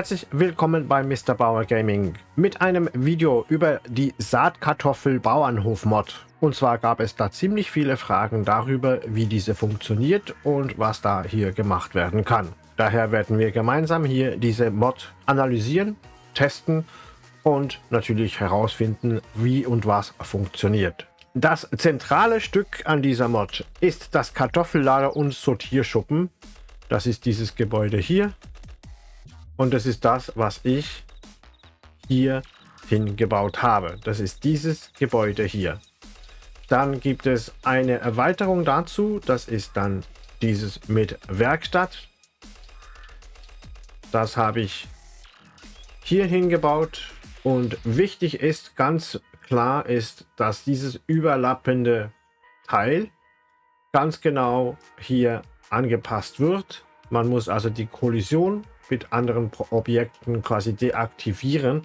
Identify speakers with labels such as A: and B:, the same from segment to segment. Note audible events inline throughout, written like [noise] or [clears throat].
A: Herzlich willkommen bei Mr. Bauer Gaming mit einem Video über die Saatkartoffel Bauernhof Mod. Und zwar gab es da ziemlich viele Fragen darüber, wie diese funktioniert und was da hier gemacht werden kann. Daher werden wir gemeinsam hier diese Mod analysieren, testen und natürlich herausfinden, wie und was funktioniert. Das zentrale Stück an dieser Mod ist das Kartoffellager und Sortierschuppen. Das ist dieses Gebäude hier. Und das ist das, was ich hier hingebaut habe. Das ist dieses Gebäude hier. Dann gibt es eine Erweiterung dazu. Das ist dann dieses mit Werkstatt. Das habe ich hier hingebaut. Und wichtig ist, ganz klar ist, dass dieses überlappende Teil ganz genau hier angepasst wird. Man muss also die Kollision mit anderen Objekten quasi deaktivieren,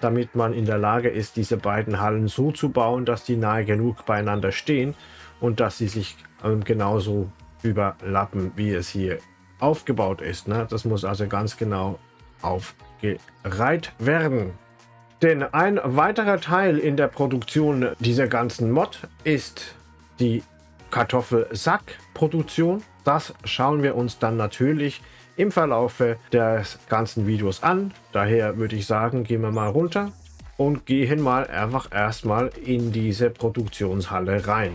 A: damit man in der Lage ist, diese beiden Hallen so zu bauen, dass die nahe genug beieinander stehen und dass sie sich ähm, genauso überlappen, wie es hier aufgebaut ist. Ne? Das muss also ganz genau aufgereiht werden. Denn ein weiterer Teil in der Produktion dieser ganzen Mod ist die Kartoffelsackproduktion. Das schauen wir uns dann natürlich im Verlaufe des ganzen Videos an. Daher würde ich sagen, gehen wir mal runter und gehen mal einfach erstmal in diese Produktionshalle rein.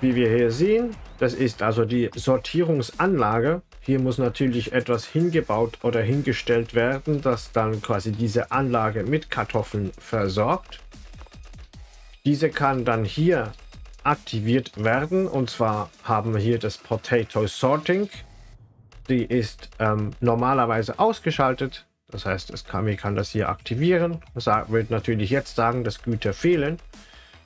A: Wie wir hier sehen, das ist also die Sortierungsanlage. Hier muss natürlich etwas hingebaut oder hingestellt werden, das dann quasi diese Anlage mit Kartoffeln versorgt. Diese kann dann hier aktiviert werden. Und zwar haben wir hier das Potato Sorting. Die ist ähm, normalerweise ausgeschaltet. Das heißt, es kann, kann das hier aktivieren. Das wird natürlich jetzt sagen, dass Güter fehlen.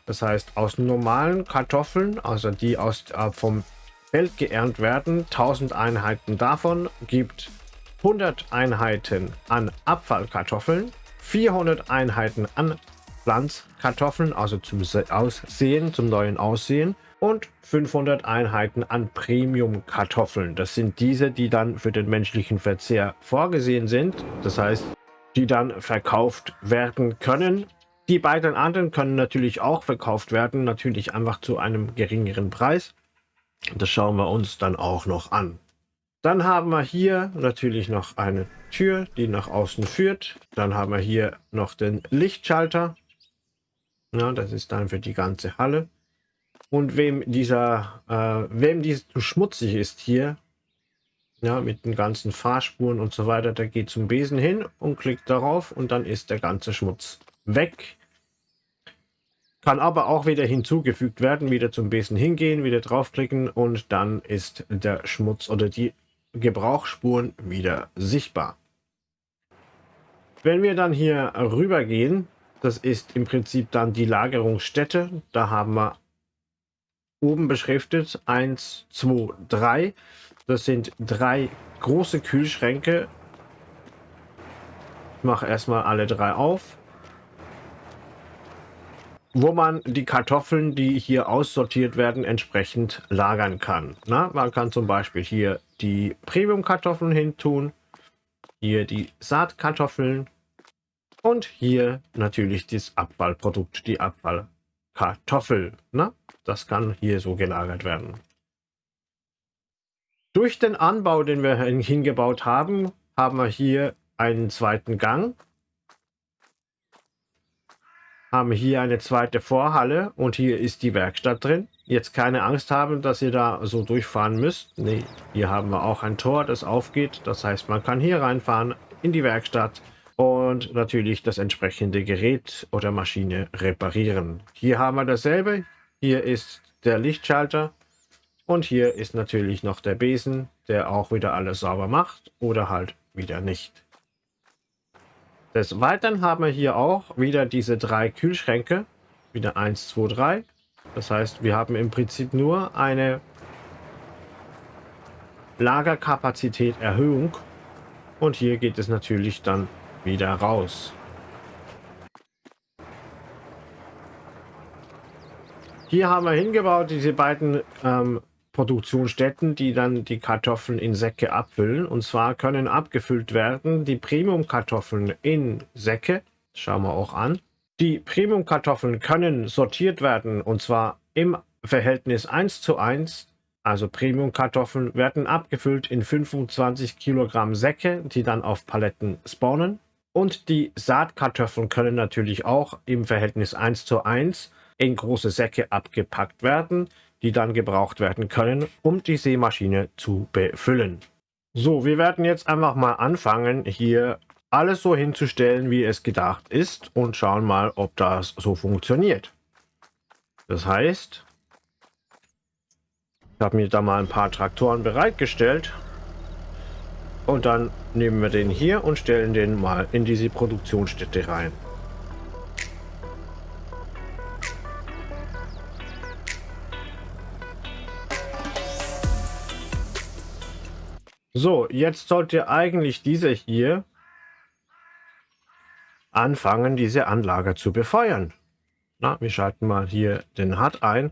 A: Das heißt, aus normalen Kartoffeln, also die aus äh, vom Feld geerntet werden, 1000 Einheiten davon gibt 100 Einheiten an Abfallkartoffeln, 400 Einheiten an Pflanzkartoffeln, also zum Aussehen, zum neuen Aussehen und 500 Einheiten an Premium-Kartoffeln. Das sind diese, die dann für den menschlichen Verzehr vorgesehen sind. Das heißt, die dann verkauft werden können. Die beiden anderen können natürlich auch verkauft werden, natürlich einfach zu einem geringeren Preis. Das schauen wir uns dann auch noch an. Dann haben wir hier natürlich noch eine Tür, die nach außen führt. Dann haben wir hier noch den Lichtschalter. Ja, das ist dann für die ganze Halle. Und wem dieser, äh, wem dies zu schmutzig ist hier, ja, mit den ganzen Fahrspuren und so weiter, der geht zum Besen hin und klickt darauf und dann ist der ganze Schmutz weg. Kann aber auch wieder hinzugefügt werden, wieder zum Besen hingehen, wieder draufklicken und dann ist der Schmutz oder die Gebrauchsspuren wieder sichtbar. Wenn wir dann hier rüber gehen, das ist im Prinzip dann die Lagerungsstätte. Da haben wir oben beschriftet 1, 2, 3. Das sind drei große Kühlschränke. Ich mache erstmal alle drei auf. Wo man die Kartoffeln, die hier aussortiert werden, entsprechend lagern kann. Na, man kann zum Beispiel hier die Premium-Kartoffeln hin tun. Hier die Saatkartoffeln und hier natürlich das Abfallprodukt, die Abfallkartoffel. Ne? Das kann hier so gelagert werden. Durch den Anbau, den wir hingebaut haben, haben wir hier einen zweiten Gang. Haben hier eine zweite Vorhalle und hier ist die Werkstatt drin. Jetzt keine Angst haben, dass ihr da so durchfahren müsst. Nee, hier haben wir auch ein Tor, das aufgeht. Das heißt, man kann hier reinfahren in die Werkstatt und natürlich das entsprechende Gerät oder Maschine reparieren. Hier haben wir dasselbe. Hier ist der Lichtschalter und hier ist natürlich noch der Besen, der auch wieder alles sauber macht oder halt wieder nicht. Des Weiteren haben wir hier auch wieder diese drei Kühlschränke. Wieder 1, 2, 3. Das heißt, wir haben im Prinzip nur eine Lagerkapazität Erhöhung. Und hier geht es natürlich dann wieder raus. Hier haben wir hingebaut diese beiden ähm, Produktionsstätten, die dann die Kartoffeln in Säcke abfüllen. Und zwar können abgefüllt werden die Premium-Kartoffeln in Säcke. Schauen wir auch an. Die Premium-Kartoffeln können sortiert werden und zwar im Verhältnis 1 zu 1. Also Premium-Kartoffeln werden abgefüllt in 25 Kilogramm Säcke, die dann auf Paletten spawnen. Und die Saatkartoffeln können natürlich auch im Verhältnis 1 zu 1 in große Säcke abgepackt werden die dann gebraucht werden können, um die Seemaschine zu befüllen. So, wir werden jetzt einfach mal anfangen, hier alles so hinzustellen, wie es gedacht ist und schauen mal, ob das so funktioniert. Das heißt, ich habe mir da mal ein paar Traktoren bereitgestellt und dann nehmen wir den hier und stellen den mal in diese Produktionsstätte rein. So, jetzt sollte eigentlich diese hier anfangen, diese Anlage zu befeuern. Na, wir schalten mal hier den HUD ein.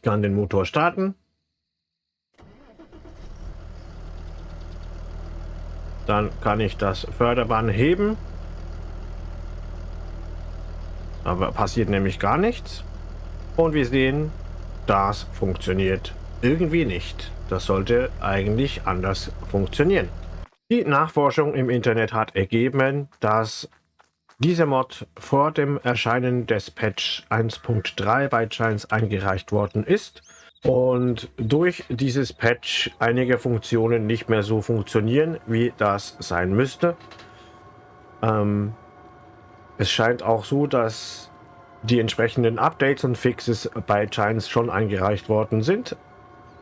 A: Ich kann den Motor starten. Dann kann ich das Förderband heben. Aber passiert nämlich gar nichts. Und wir sehen, das funktioniert irgendwie nicht. Das sollte eigentlich anders funktionieren. Die Nachforschung im Internet hat ergeben, dass dieser Mod vor dem Erscheinen des Patch 1.3 bei Giants eingereicht worden ist und durch dieses Patch einige Funktionen nicht mehr so funktionieren, wie das sein müsste. Ähm, es scheint auch so, dass die entsprechenden Updates und Fixes bei Giants schon eingereicht worden sind.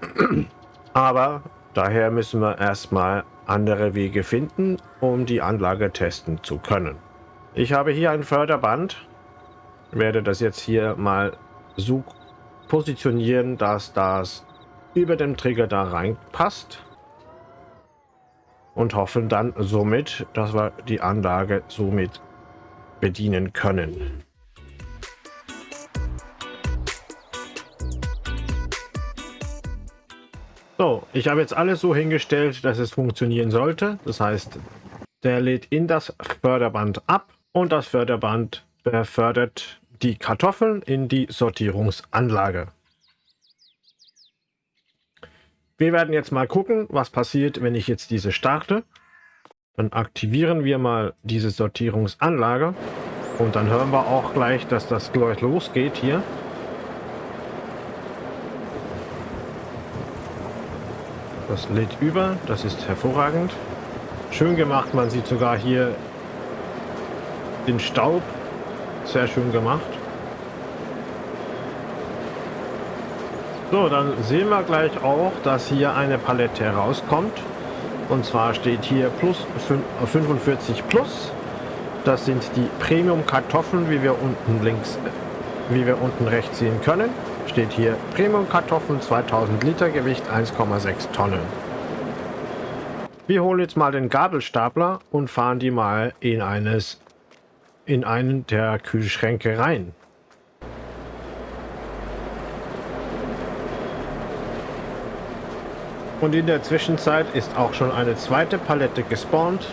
A: [clears throat] Aber daher müssen wir erstmal andere Wege finden, um die Anlage testen zu können. Ich habe hier ein Förderband, werde das jetzt hier mal so positionieren, dass das über dem Trigger da reinpasst und hoffen dann somit, dass wir die Anlage somit bedienen können. So, ich habe jetzt alles so hingestellt, dass es funktionieren sollte. Das heißt, der lädt in das Förderband ab und das Förderband befördert die Kartoffeln in die Sortierungsanlage. Wir werden jetzt mal gucken, was passiert, wenn ich jetzt diese starte. Dann aktivieren wir mal diese Sortierungsanlage und dann hören wir auch gleich, dass das gleich losgeht hier. Das lädt über, das ist hervorragend. Schön gemacht, man sieht sogar hier den Staub. Sehr schön gemacht. So, dann sehen wir gleich auch, dass hier eine Palette herauskommt. Und zwar steht hier plus 45 plus. Das sind die Premium Kartoffeln, wie wir unten links, wie wir unten rechts sehen können steht hier Premium Kartoffeln 2000 Liter Gewicht 1,6 Tonnen. Wir holen jetzt mal den Gabelstapler und fahren die mal in eines in einen der Kühlschränke rein. Und in der Zwischenzeit ist auch schon eine zweite Palette gespawnt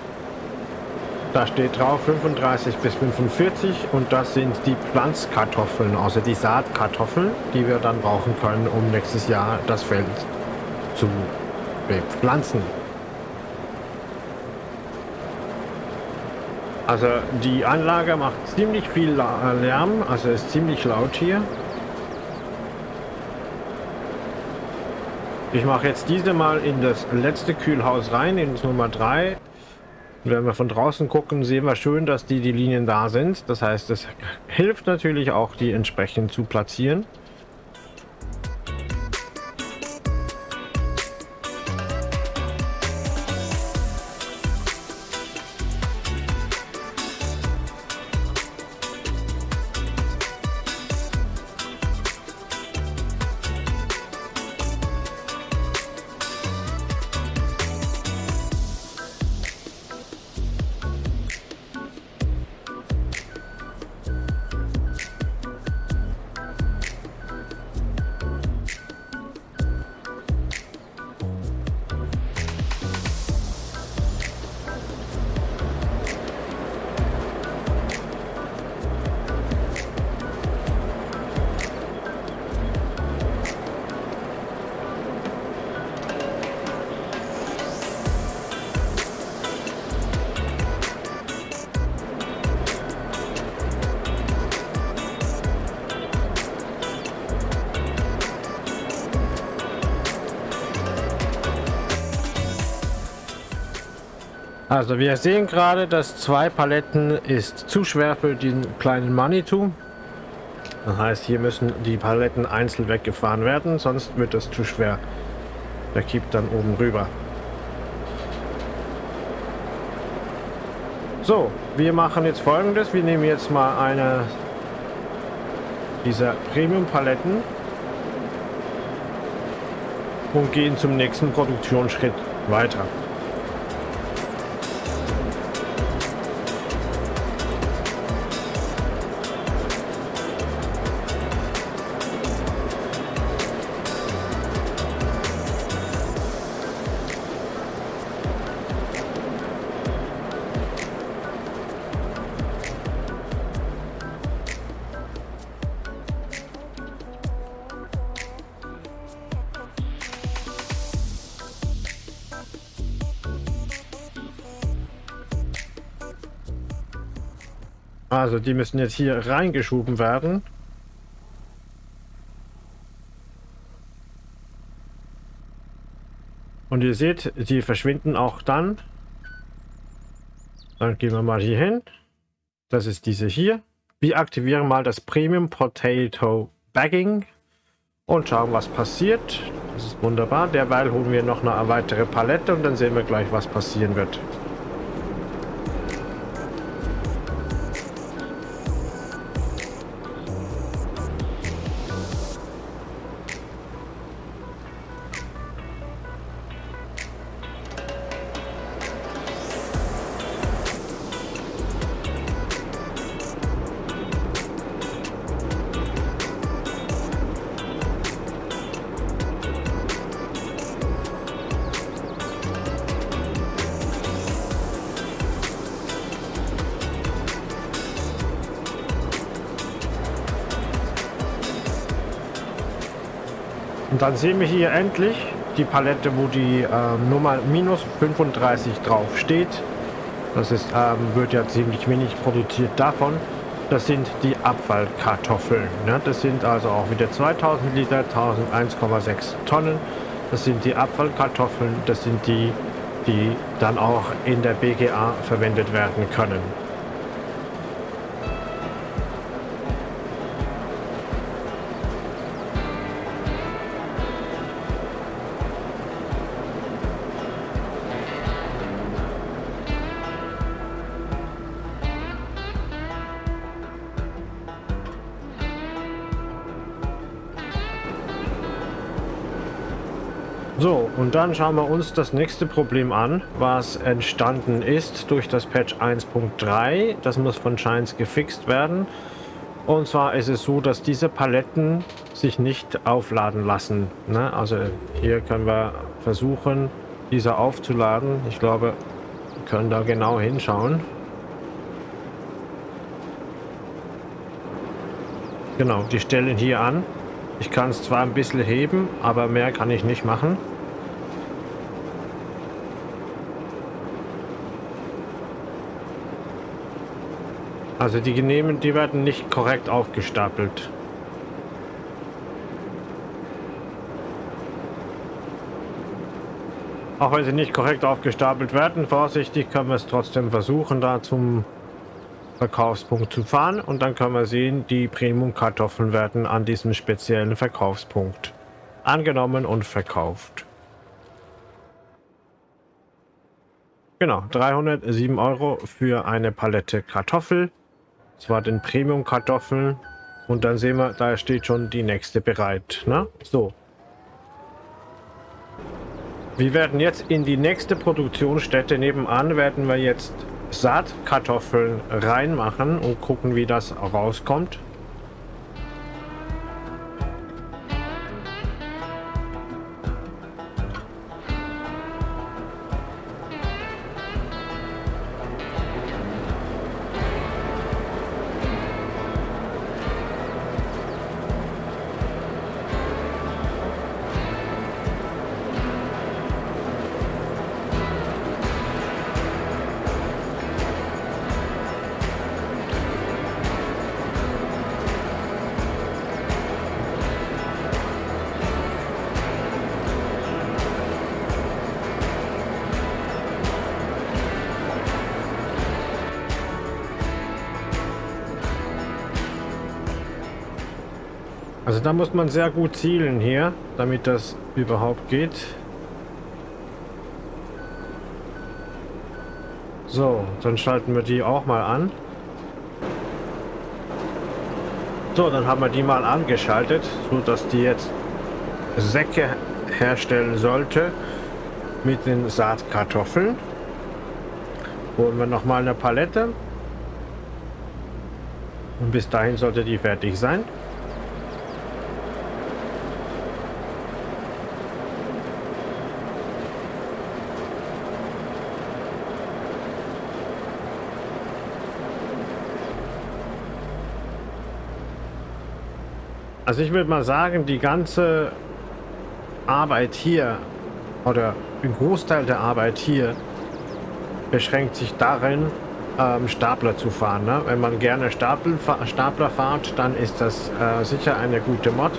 A: da steht drauf 35 bis 45 und das sind die Pflanzkartoffeln, also die Saatkartoffeln, die wir dann brauchen können, um nächstes Jahr das Feld zu bepflanzen. Also die Anlage macht ziemlich viel Lärm, also ist ziemlich laut hier. Ich mache jetzt diese mal in das letzte Kühlhaus rein, in Nummer 3. Und wenn wir von draußen gucken, sehen wir schön, dass die, die Linien da sind. Das heißt, es hilft natürlich auch, die entsprechend zu platzieren. Also wir sehen gerade, dass zwei Paletten ist zu schwer für den kleinen Manitou. Das heißt, hier müssen die Paletten einzeln weggefahren werden, sonst wird das zu schwer. Der kippt dann oben rüber. So, wir machen jetzt folgendes. Wir nehmen jetzt mal eine dieser Premium-Paletten und gehen zum nächsten Produktionsschritt weiter. Also die müssen jetzt hier reingeschoben werden. Und ihr seht, die verschwinden auch dann. Dann gehen wir mal hier hin. Das ist diese hier. Wir aktivieren mal das Premium Potato Bagging und schauen, was passiert. Das ist wunderbar. Derweil holen wir noch eine weitere Palette und dann sehen wir gleich, was passieren wird. Und dann sehen wir hier endlich die Palette, wo die äh, Nummer minus 35 drauf steht. Das ist, ähm, wird ja ziemlich wenig produziert davon. Das sind die Abfallkartoffeln. Ne? Das sind also auch wieder 2000 Liter, 1001,6 Tonnen. Das sind die Abfallkartoffeln. Das sind die, die dann auch in der BGA verwendet werden können. So, und dann schauen wir uns das nächste Problem an, was entstanden ist durch das Patch 1.3. Das muss von Shines gefixt werden. Und zwar ist es so, dass diese Paletten sich nicht aufladen lassen. Ne? Also hier können wir versuchen, diese aufzuladen. Ich glaube, wir können da genau hinschauen. Genau, die stellen hier an. Ich kann es zwar ein bisschen heben, aber mehr kann ich nicht machen. Also die Genehmen, die werden nicht korrekt aufgestapelt. Auch wenn sie nicht korrekt aufgestapelt werden, vorsichtig können wir es trotzdem versuchen, da zum Verkaufspunkt zu fahren und dann können wir sehen, die Premium-Kartoffeln werden an diesem speziellen Verkaufspunkt angenommen und verkauft. Genau, 307 Euro für eine Palette Kartoffel. Das war den Premium-Kartoffeln. Und dann sehen wir, da steht schon die nächste bereit. Ne? So. Wir werden jetzt in die nächste Produktionsstätte nebenan, werden wir jetzt Saatkartoffeln reinmachen und gucken, wie das rauskommt. Da muss man sehr gut zielen hier, damit das überhaupt geht. So, dann schalten wir die auch mal an. So, dann haben wir die mal angeschaltet, so dass die jetzt Säcke herstellen sollte mit den Saatkartoffeln. Holen wir noch mal eine Palette. Und bis dahin sollte die fertig sein. Also ich würde mal sagen, die ganze Arbeit hier oder ein Großteil der Arbeit hier beschränkt sich darin, ähm, Stapler zu fahren. Ne? Wenn man gerne Stapel, Stapler fahrt, dann ist das äh, sicher eine gute Mod.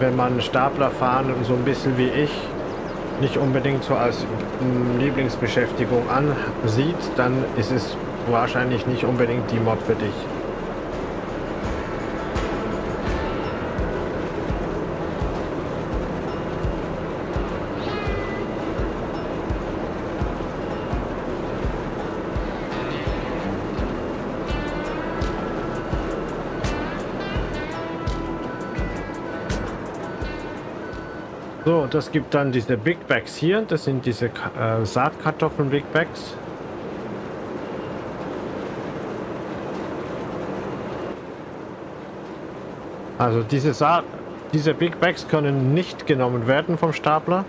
A: Wenn man Stapler fahren so ein bisschen wie ich nicht unbedingt so als Lieblingsbeschäftigung ansieht, dann ist es wahrscheinlich nicht unbedingt die Mod für dich. Das gibt dann diese Big Bags hier. Das sind diese äh, Saatkartoffeln Big Bags. Also diese Saat, diese Big Bags können nicht genommen werden vom Stapler.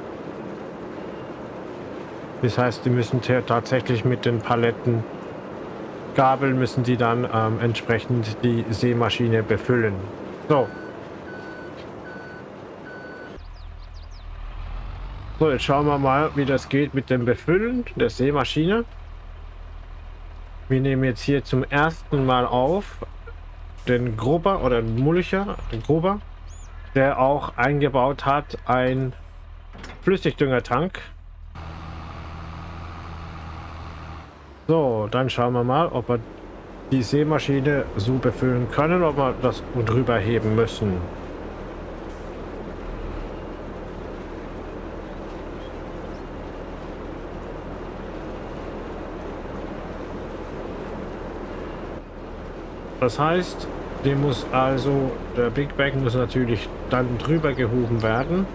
A: Das heißt, die müssen tatsächlich mit den Paletten Gabeln müssen die dann ähm, entsprechend die Seemaschine befüllen. So, So, jetzt schauen wir mal, wie das geht mit dem Befüllen der Seemaschine. Wir nehmen jetzt hier zum ersten Mal auf den Gruber oder den Mulcher, den Gruber, der auch eingebaut hat ein Flüssigdüngertank. So, dann schauen wir mal, ob wir die Seemaschine so befüllen können, ob wir das drüber heben müssen. Das heißt, dem muss also, der Big Bag muss natürlich dann drüber gehoben werden.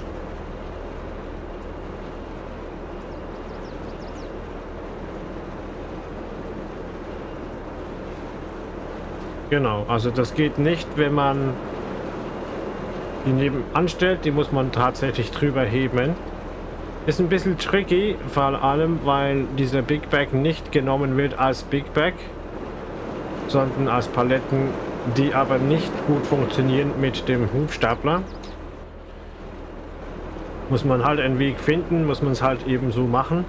A: Genau, also das geht nicht, wenn man die nebenan stellt, die muss man tatsächlich drüber heben. Ist ein bisschen tricky, vor allem, weil dieser Big Bag nicht genommen wird als Big Bag sondern als Paletten, die aber nicht gut funktionieren mit dem Hubstapler. Muss man halt einen Weg finden, muss man es halt eben so machen.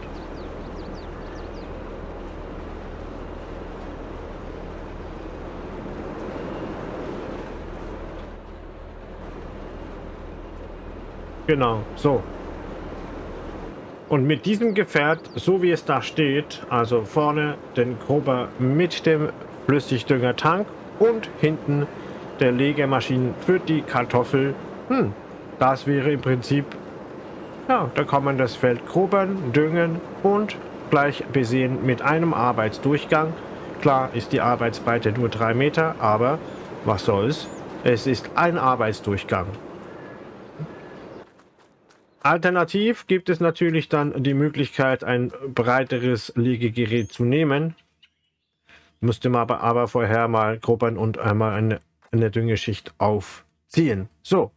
A: Genau, so. Und mit diesem Gefährt, so wie es da steht, also vorne den Grober mit dem Flüssigdüngertank und hinten der Legemaschinen für die Kartoffel. Hm, das wäre im Prinzip, ja, da kann man das Feld grubern, düngen und gleich besehen mit einem Arbeitsdurchgang. Klar ist die Arbeitsbreite nur drei Meter, aber was soll's? Es ist ein Arbeitsdurchgang. Alternativ gibt es natürlich dann die Möglichkeit, ein breiteres Legegerät zu nehmen. Müsste man aber, aber vorher mal grubbern und einmal eine, eine Düngeschicht aufziehen. So,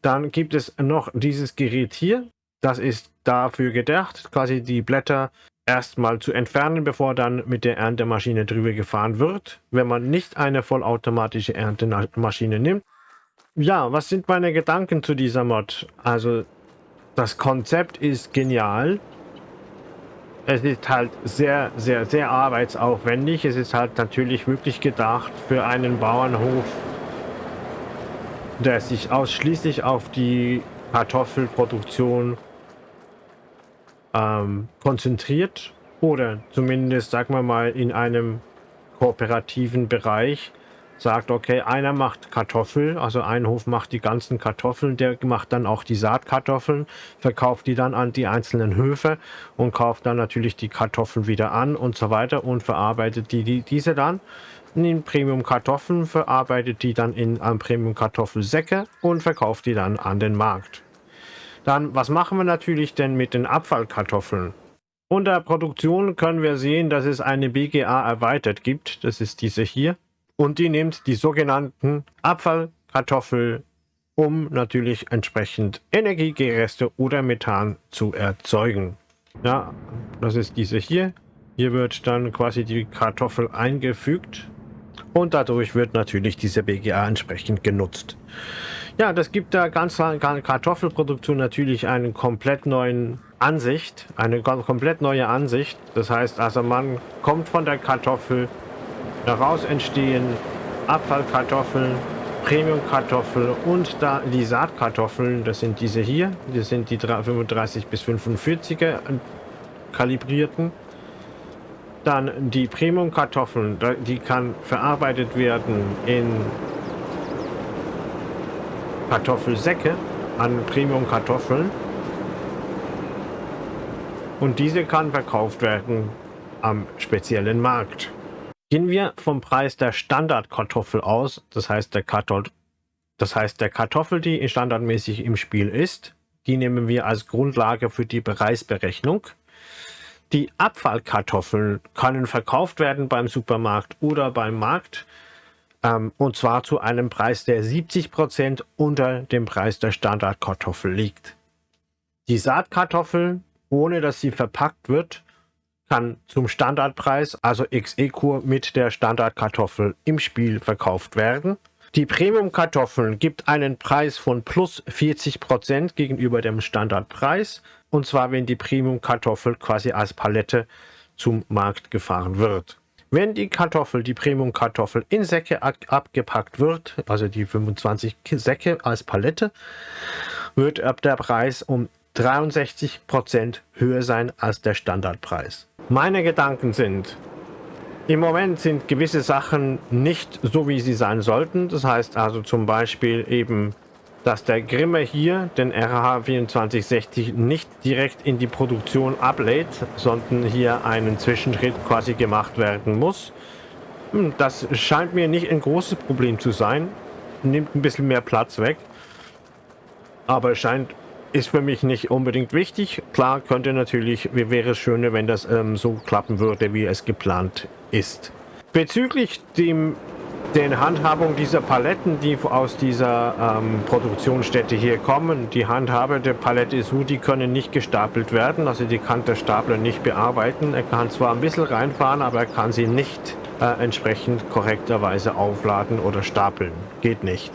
A: dann gibt es noch dieses Gerät hier. Das ist dafür gedacht, quasi die Blätter erstmal zu entfernen, bevor dann mit der Erntemaschine drüber gefahren wird, wenn man nicht eine vollautomatische Erntemaschine nimmt. Ja, was sind meine Gedanken zu dieser Mod? Also, das Konzept ist genial es ist halt sehr, sehr, sehr arbeitsaufwendig. Es ist halt natürlich wirklich gedacht für einen Bauernhof, der sich ausschließlich auf die Kartoffelproduktion ähm, konzentriert oder zumindest, sagen wir mal, in einem kooperativen Bereich, sagt, okay, einer macht Kartoffel, also ein Hof macht die ganzen Kartoffeln, der macht dann auch die Saatkartoffeln, verkauft die dann an die einzelnen Höfe und kauft dann natürlich die Kartoffeln wieder an und so weiter und verarbeitet die, die diese dann in Premium Kartoffeln, verarbeitet die dann in um, Premium Kartoffelsäcke und verkauft die dann an den Markt. Dann, was machen wir natürlich denn mit den Abfallkartoffeln? Unter Produktion können wir sehen, dass es eine BGA erweitert gibt. Das ist diese hier und die nimmt die sogenannten Abfallkartoffel, um natürlich entsprechend Energiegereste oder Methan zu erzeugen. Ja, das ist diese hier. Hier wird dann quasi die Kartoffel eingefügt und dadurch wird natürlich diese BGA entsprechend genutzt. Ja, das gibt der ganzen Kartoffelproduktion natürlich einen komplett neuen Ansicht, eine komplett neue Ansicht. Das heißt also, man kommt von der Kartoffel Daraus entstehen Abfallkartoffeln, Premiumkartoffeln und da die Saatkartoffeln, das sind diese hier, das sind die 35 bis 45er kalibrierten. Dann die Premiumkartoffeln, die kann verarbeitet werden in Kartoffelsäcke an Premiumkartoffeln. Und diese kann verkauft werden am speziellen Markt. Gehen wir vom Preis der Standardkartoffel aus, das heißt der Kartoffel, das heißt der Kartoffel, die standardmäßig im Spiel ist, die nehmen wir als Grundlage für die Preisberechnung. Die Abfallkartoffeln können verkauft werden beim Supermarkt oder beim Markt ähm, und zwar zu einem Preis, der 70% unter dem Preis der Standardkartoffel liegt. Die Saatkartoffel, ohne dass sie verpackt wird, kann zum Standardpreis, also XE-Kur mit der Standardkartoffel im Spiel verkauft werden. Die Premium-Kartoffeln gibt einen Preis von plus 40% gegenüber dem Standardpreis. Und zwar, wenn die Premium-Kartoffel quasi als Palette zum Markt gefahren wird. Wenn die Kartoffel, die Premium-Kartoffel in Säcke abgepackt wird, also die 25 Säcke als Palette, wird der Preis um 63% höher sein als der Standardpreis. Meine Gedanken sind, im Moment sind gewisse Sachen nicht so, wie sie sein sollten. Das heißt also zum Beispiel eben, dass der Grimme hier den RH 2460 nicht direkt in die Produktion ablädt, sondern hier einen Zwischenschritt quasi gemacht werden muss. Hm, das scheint mir nicht ein großes Problem zu sein. Nimmt ein bisschen mehr Platz weg. Aber scheint ist für mich nicht unbedingt wichtig. Klar könnte natürlich, wäre es schöner, wenn das ähm, so klappen würde, wie es geplant ist. Bezüglich dem, den Handhabung dieser Paletten, die aus dieser ähm, Produktionsstätte hier kommen, die Handhabe der Palette ist so, die können nicht gestapelt werden, also die kann der Stapler nicht bearbeiten. Er kann zwar ein bisschen reinfahren, aber er kann sie nicht äh, entsprechend korrekterweise aufladen oder stapeln. Geht nicht.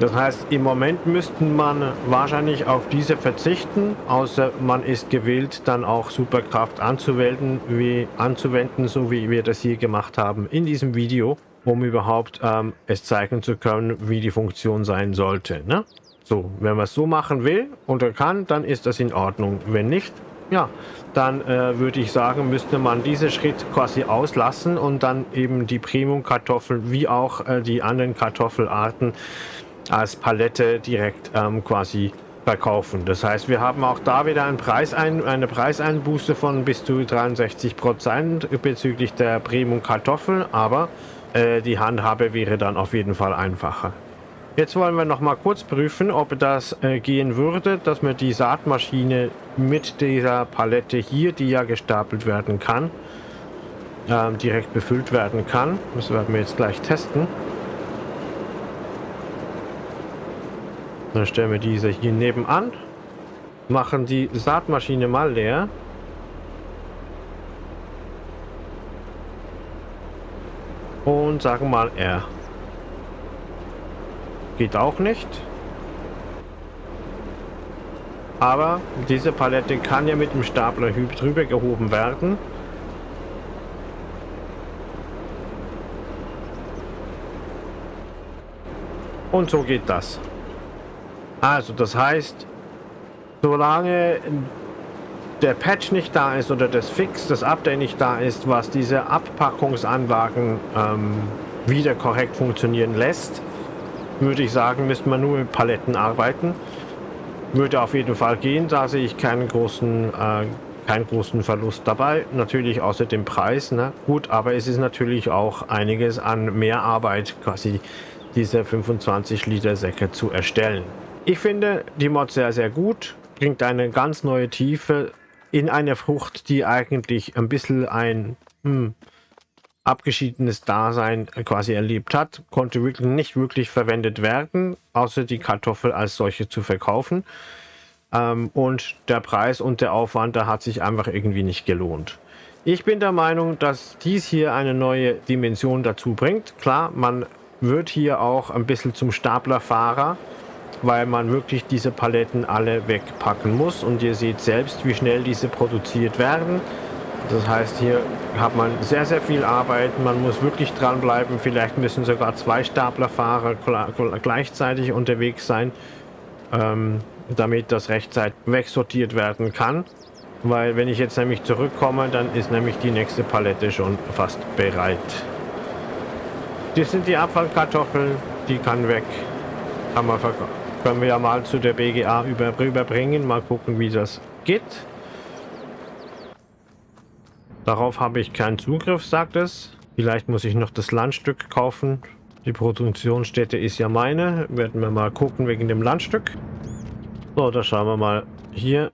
A: Das heißt, im Moment müsste man wahrscheinlich auf diese verzichten, außer man ist gewillt, dann auch Superkraft anzuwenden, wie, anzuwenden, so wie wir das hier gemacht haben in diesem Video, um überhaupt ähm, es zeigen zu können, wie die Funktion sein sollte. Ne? So, wenn man es so machen will oder kann, dann ist das in Ordnung. Wenn nicht, ja, dann äh, würde ich sagen, müsste man diesen Schritt quasi auslassen und dann eben die Premium-Kartoffeln wie auch äh, die anderen Kartoffelarten als Palette direkt ähm, quasi verkaufen. Das heißt, wir haben auch da wieder einen Preisein, eine Preiseinbuße von bis zu 63 Prozent bezüglich der Premium Kartoffel, aber äh, die Handhabe wäre dann auf jeden Fall einfacher. Jetzt wollen wir noch mal kurz prüfen, ob das äh, gehen würde, dass wir die Saatmaschine mit dieser Palette hier, die ja gestapelt werden kann, äh, direkt befüllt werden kann. Das werden wir jetzt gleich testen. Dann stellen wir diese hier nebenan. Machen die Saatmaschine mal leer. Und sagen mal R. Geht auch nicht. Aber diese Palette kann ja mit dem Stapler drüber gehoben werden. Und so geht das. Also das heißt, solange der Patch nicht da ist oder das Fix, das Update nicht da ist, was diese Abpackungsanlagen ähm, wieder korrekt funktionieren lässt, würde ich sagen, müsste man nur mit Paletten arbeiten. Würde auf jeden Fall gehen, da sehe ich keinen großen, äh, keinen großen Verlust dabei. Natürlich außer dem Preis. Ne? Gut, aber es ist natürlich auch einiges an Mehrarbeit, quasi diese 25 Liter Säcke zu erstellen. Ich finde die Mod sehr, sehr gut. Bringt eine ganz neue Tiefe in eine Frucht, die eigentlich ein bisschen ein hm, abgeschiedenes Dasein quasi erlebt hat, konnte wirklich nicht wirklich verwendet werden, außer die Kartoffel als solche zu verkaufen. Ähm, und der Preis und der Aufwand, da hat sich einfach irgendwie nicht gelohnt. Ich bin der Meinung, dass dies hier eine neue Dimension dazu bringt. Klar, man wird hier auch ein bisschen zum Staplerfahrer, weil man wirklich diese Paletten alle wegpacken muss. Und ihr seht selbst, wie schnell diese produziert werden. Das heißt, hier hat man sehr, sehr viel Arbeit. Man muss wirklich dranbleiben. Vielleicht müssen sogar zwei Staplerfahrer gleichzeitig unterwegs sein, ähm, damit das rechtzeitig wegsortiert werden kann. Weil wenn ich jetzt nämlich zurückkomme, dann ist nämlich die nächste Palette schon fast bereit. Das sind die Abfallkartoffeln, die kann weg. Kann man können wir ja mal zu der BGA über, rüberbringen. Mal gucken, wie das geht. Darauf habe ich keinen Zugriff, sagt es. Vielleicht muss ich noch das Landstück kaufen. Die Produktionsstätte ist ja meine. Werden wir mal gucken wegen dem Landstück. So, da schauen wir mal hier.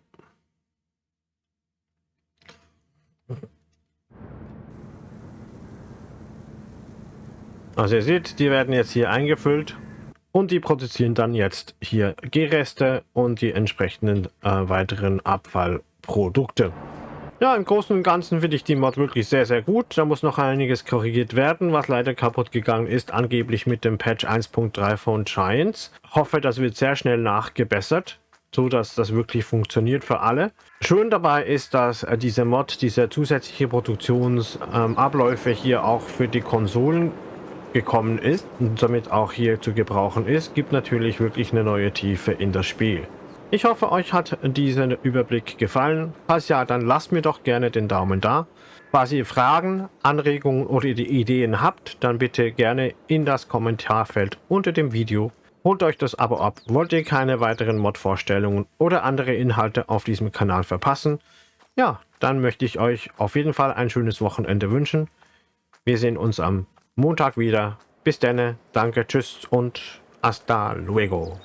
A: Also ihr seht, die werden jetzt hier eingefüllt und die produzieren dann jetzt hier Gehreste und die entsprechenden äh, weiteren Abfallprodukte. Ja, im Großen und Ganzen finde ich die Mod wirklich sehr, sehr gut. Da muss noch einiges korrigiert werden, was leider kaputt gegangen ist, angeblich mit dem Patch 1.3 von Giants. Hoffe, das wird sehr schnell nachgebessert so dass das wirklich funktioniert für alle. Schön dabei ist, dass äh, diese Mod, diese zusätzliche Produktionsabläufe ähm, hier auch für die Konsolen gekommen ist und somit auch hier zu gebrauchen ist, gibt natürlich wirklich eine neue Tiefe in das Spiel. Ich hoffe, euch hat dieser Überblick gefallen. Falls ja, dann lasst mir doch gerne den Daumen da. Falls ihr Fragen, Anregungen oder Ideen habt, dann bitte gerne in das Kommentarfeld unter dem Video Holt euch das Abo ab, wollt ihr keine weiteren Mod-Vorstellungen oder andere Inhalte auf diesem Kanal verpassen? Ja, dann möchte ich euch auf jeden Fall ein schönes Wochenende wünschen. Wir sehen uns am Montag wieder. Bis dann, danke, tschüss und hasta luego.